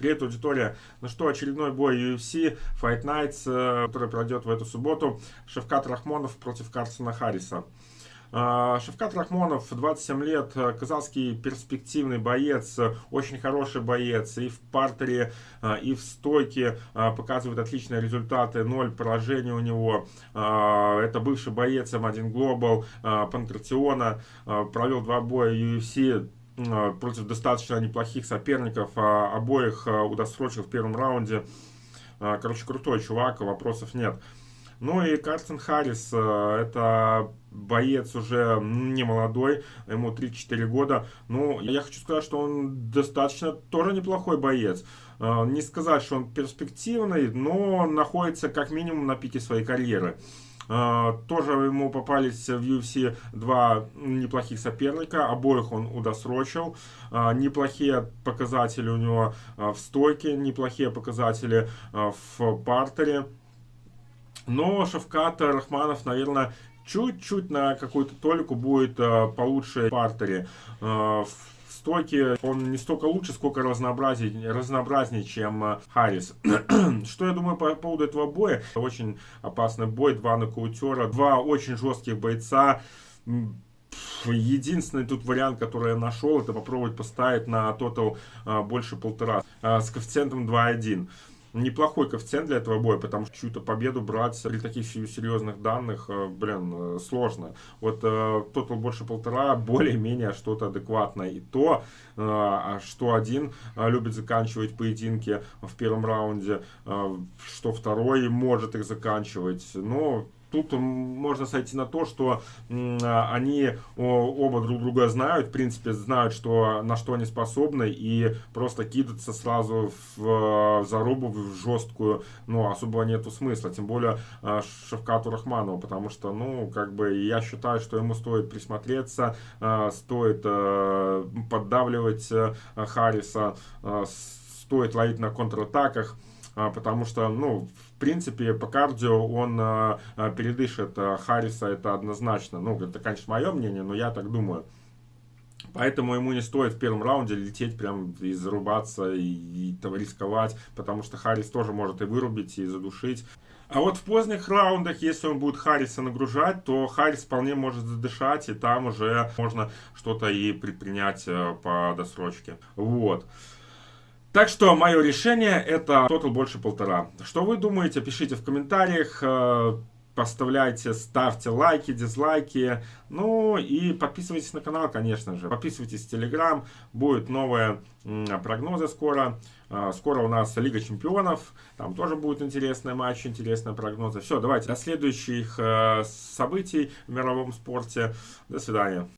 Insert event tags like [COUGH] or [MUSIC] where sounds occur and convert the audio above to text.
Привет, аудитория. Ну что, очередной бой UFC Fight Nights, э, который пройдет в эту субботу. Шевкат Рахмонов против Карсона Харриса. Э, Шевкат Рахмонов, 27 лет, э, казахский перспективный боец, очень хороший боец. И в партере, и в стойке показывает отличные результаты. Ноль поражений у него. Это бывший боец М1 Global, Панкратиона. Провел два боя UFC против достаточно неплохих соперников, а обоих э, удосрочил в первом раунде. Э, короче, крутой чувак, вопросов нет. Ну и Карсон Харрис, это боец уже не молодой, ему 3-4 года. Ну, я хочу сказать, что он достаточно тоже неплохой боец. Не сказать, что он перспективный, но находится как минимум на пике своей карьеры. А, тоже ему попались в UFC два неплохих соперника, обоих он удосрочил. А, неплохие показатели у него а, в стойке, неплохие показатели в партере. Но Шавкат Рахманов, наверное, чуть-чуть на какую-то толику будет получше в партере. В стойке он не столько лучше, сколько разнообразнее, разнообразнее чем э, Харрис. [CLEARS THROAT] Что я думаю по поводу этого боя? Очень опасный бой, два нокаутера, два очень жестких бойца. Единственный тут вариант, который я нашел, это попробовать поставить на тотал а, больше полтора а, с коэффициентом 2.1 неплохой коэффициент для этого боя, потому что чью-то победу брать при таких серьезных данных, э, блин, э, сложно. Вот э, тотал больше полтора, [LAUGHS] более-менее что-то адекватное. И то, а что один любит заканчивать поединки в первом раунде, что второй может их заканчивать. Но тут можно сойти на то, что они оба друг друга знают, в принципе, знают, что, на что они способны, и просто кидаться сразу в зарубу, в жесткую, ну, особо нету смысла, тем более а, Шевкату Рахманову, потому что, ну, как бы, я считаю, что ему стоит присмотреться, а, стоит а, поддавливать Харриса, стоит ловить на контратаках, а, потому что, ну, в принципе, по кардио он а, а, передышит Харриса, это однозначно. Ну, это, конечно, мое мнение, но я так думаю. Поэтому ему не стоит в первом раунде лететь прям и зарубаться, и, и рисковать, потому что Харрис тоже может и вырубить, и задушить. А вот в поздних раундах, если он будет Харриса нагружать, то Харрис вполне может задышать, и там уже можно что-то и предпринять э, по досрочке. Вот. Так что мое решение это тотал больше полтора. Что вы думаете, пишите в комментариях, э, поставляйте, ставьте лайки, дизлайки. Ну и подписывайтесь на канал, конечно же. Подписывайтесь в Телеграм, будут новые прогнозы скоро. Э, скоро у нас Лига Чемпионов, там тоже будут интересные матчи, интересные прогнозы. Все, давайте, до следующих э, событий в мировом спорте. До свидания.